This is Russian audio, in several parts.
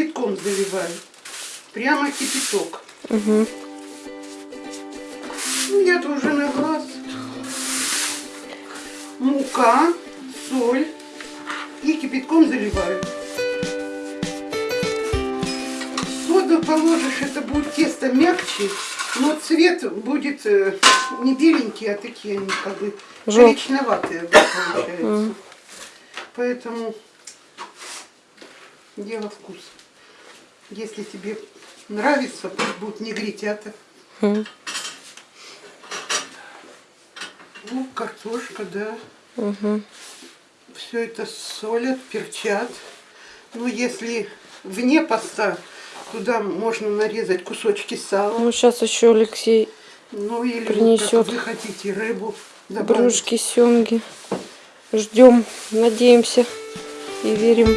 кипятком заливаю. Прямо кипяток. Угу. Я тоже на глаз. Мука, соль и кипятком заливаю. Соду положишь, это будет тесто мягче, но цвет будет э, не беленький, а такие они как бы коричневатые получаются. Поэтому дело вкуса. Если тебе нравится, пусть будут негритята. Мгм. Ну, картошка, да. Угу. Все это солят, перчат. Ну, если вне поста, туда можно нарезать кусочки сала. Ну, сейчас еще Алексей Ну, или вот принесёт. как вы хотите рыбу добавить. брюшки, семги. Ждем, надеемся и верим.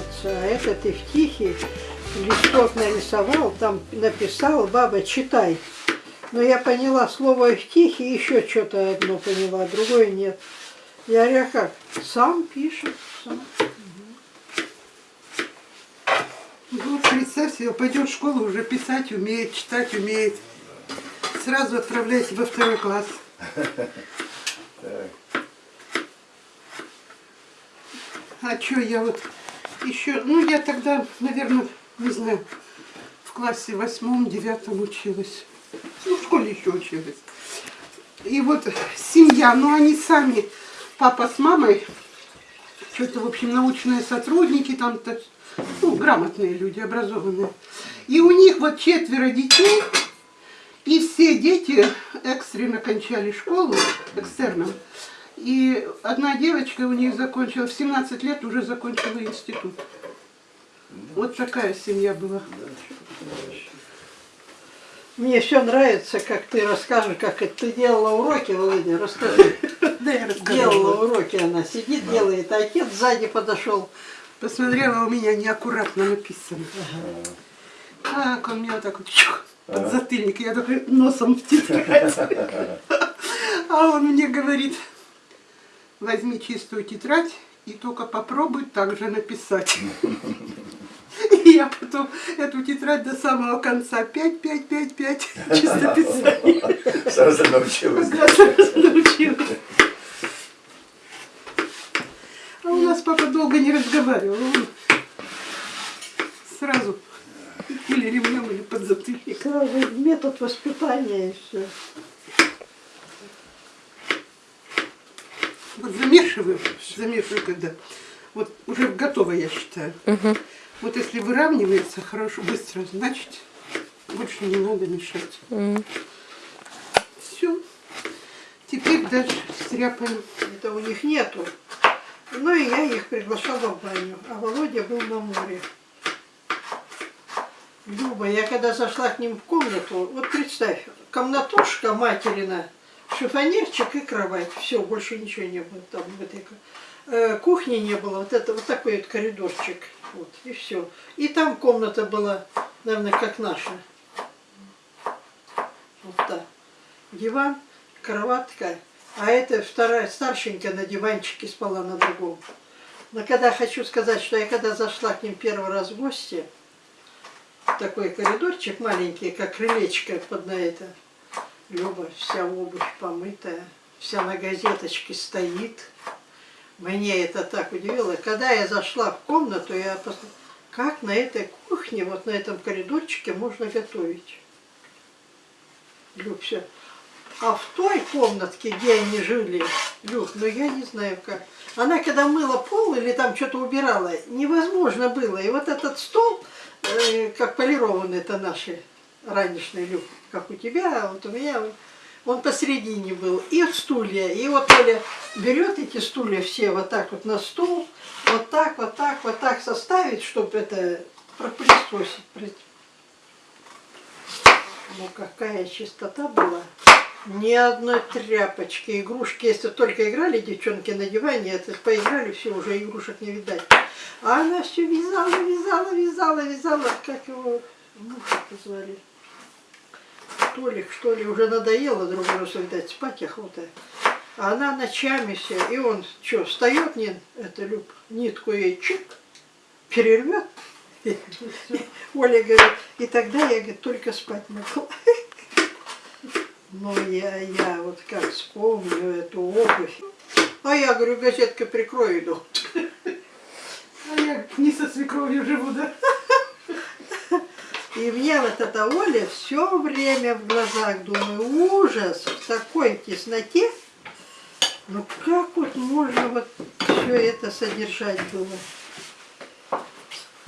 Улыбнется. А это ты в тихий листок нарисовал, там написал, баба, читай. Но я поняла слово в тихий, еще что-то одно поняла, другое нет. Я говорю, «А как? Сам пишет, сам. Ну, вот представь себе, пойдет в школу, уже писать умеет, читать умеет. Сразу отправляйте во второй класс. А что я вот еще, ну я тогда, наверное, не знаю, в классе восьмом, девятом училась. Ну, в школе еще училась. И вот семья, ну они сами, папа с мамой, что-то, в общем, научные сотрудники, там, то- ну, грамотные люди, образованные. И у них вот четверо детей, и все дети экстренно кончали школу, экстерном. И одна девочка у них закончила, в 17 лет уже закончила институт. Вот такая семья была. Мне все нравится, как ты расскажешь, как это ты делала уроки, Володя, расскажи. Да, я рассказывала. Делала уроки, она сидит, делает, а отец сзади подошел. Посмотрела, у меня неаккуратно написано. Так, он меня вот так вот чух, под затыльник, я такой носом в тетрадь. А он мне говорит, возьми чистую тетрадь и только попробуй так же написать. И я потом эту тетрадь до самого конца 5, 5, 5, 5 чисто писать. Сразу научилась. Да, сразу научилась. А у нас папа долго не разговаривал. Он сразу или ремнем, или под затыльник. Сразу метод воспитания и все. Вот замешиваю, замешиваю когда. Вот уже готово, я считаю. Угу. Вот если выравнивается хорошо, быстро, значит больше не надо мешать. Все. Теперь дальше стряпаем. Это у них нету. Ну и я их приглашала в баню. А Володя был на море. Люба, я когда зашла к ним в комнату, вот представь, комнатушка материна, шифонерчик и кровать. Все, больше ничего не было там в этой э, кухни не было. Вот это вот такой вот коридорчик. Вот, и все. И там комната была, наверное, как наша. Вот так. Диван, кроватка. А это вторая старшенькая на диванчике спала на другом. Но когда хочу сказать, что я когда зашла к ним первый раз в гости, такой коридорчик маленький, как крылечко под на это, Люба, вся обувь помытая, вся на газеточке стоит. Мне это так удивило. Когда я зашла в комнату, я посмотрела, как на этой кухне, вот на этом коридорчике можно готовить. Люб, все. А в той комнатке, где они жили, Люк, ну я не знаю как. Она когда мыла пол или там что-то убирала, невозможно было. И вот этот стол, э, как полированный это наши, ранешный люк, как у тебя, а вот у меня он посередине был. И стулья. И вот Оля берет эти стулья все вот так вот на стул, вот так, вот так, вот так составить, чтобы это пропылесосить. Ну какая чистота была. Ни одной тряпочки, игрушки. Если только играли девчонки на диване, это поиграли, все, уже игрушек не видать. А она все вязала, вязала, вязала, вязала, как его мужа звали. Толик, что ли, уже надоело, другой раз, видать, спать охота. А она ночами все, и он что, встает, не, это Люб, нитку ей чик, перервет. Оля говорит, и тогда я, говорит, только спать могла. Но я, я вот как вспомню эту обувь. А я говорю, газеткой прикрою иду. А я не со свекровью живу, да? И мне вот эта Оля все время в глазах, думаю, ужас, в такой тесноте. Ну как вот можно вот все это содержать было?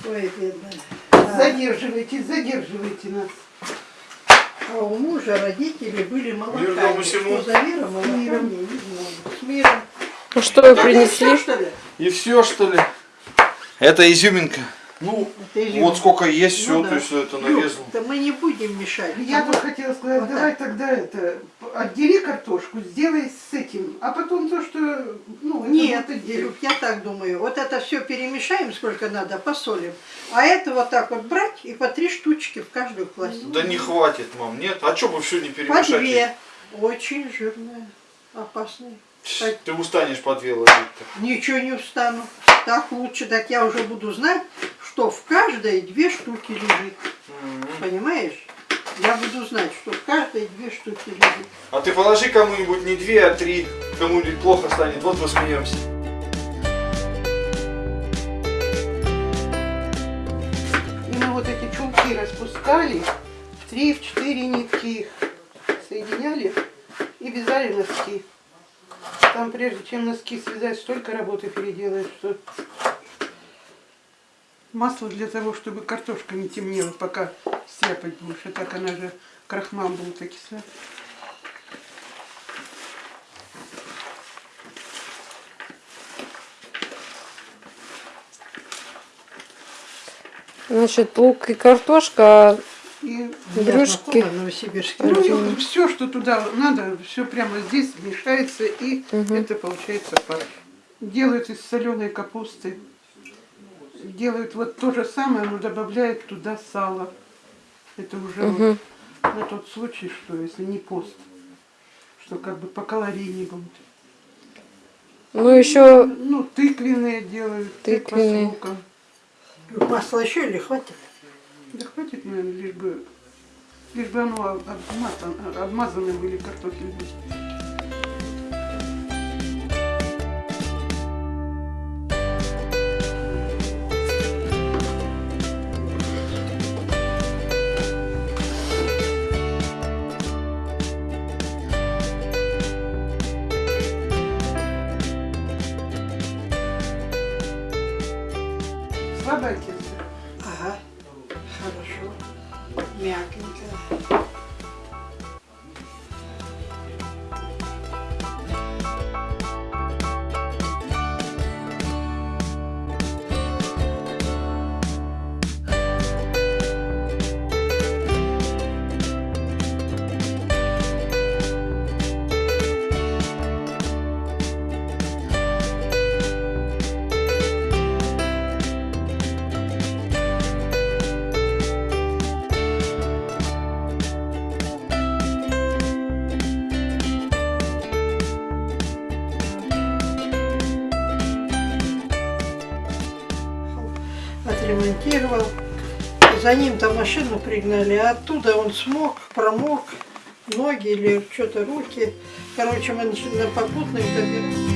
Ой, бедная. Да. Задерживайте, задерживайте нас. А у мужа родители были молоками. Что за миром, молоками, Миром. не знаю. С миром. Ну что вы принесли? И все, что ли? Это изюминка. Ну, Это изюминка. вот сколько есть, все, Ну да. то есть это Люк, нарезал. Да мы не будем мешать. Я тут вот хотела сказать, вот давай тогда это, отдели картошку, сделай с этим, а потом то, что, ну, это Нет, отдельно. Илюх, я так думаю. Вот это все перемешаем, сколько надо, посолим. А это вот так вот брать и по три штучки в каждую класть. Да не хватит, мам, нет. А что бы все не По перемешать? две. Очень жирная, опасная. Ть, Ты устанешь по две ложить-то. Ничего не устану. Так лучше, так я уже буду знать, что в каждой две штуки лежит. М. Понимаешь? Я буду знать, что в каждой две штуки лежит. А ты положи кому-нибудь не две, а три. Кому-нибудь плохо станет. Вот посмеемся. И мы вот эти чулки распускали, в три, в четыре нитки их соединяли и вязали носки. Там прежде чем носки связать, столько работы переделаешь, что масло для того, чтобы картошка не темнела, пока стряпать будешь. А так она же крахмал будет окислять. Значит, лук и картошка, И Брюшки. Новосибирский. ну, все, что туда надо, все прямо здесь мешается, и Мгм. это получается фарш. Делают из соленой капусты. Делают вот то же самое, но добавляют туда сало. Это уже вот Мгм. на тот случай, что если не пост, что как бы по калорийнее будет. ну еще Ну, тыквенные делают, тыква Тыквенные. с луком. Масла еще или хватит? Да хватит, наверное, лишь бы, лишь бы оно об- обмазано, обмазаны были картофель. Отремонтировал. За ним там машину пригнали, а оттуда он смог, промок, ноги или что-то руки. Короче, мы на попутных добирались.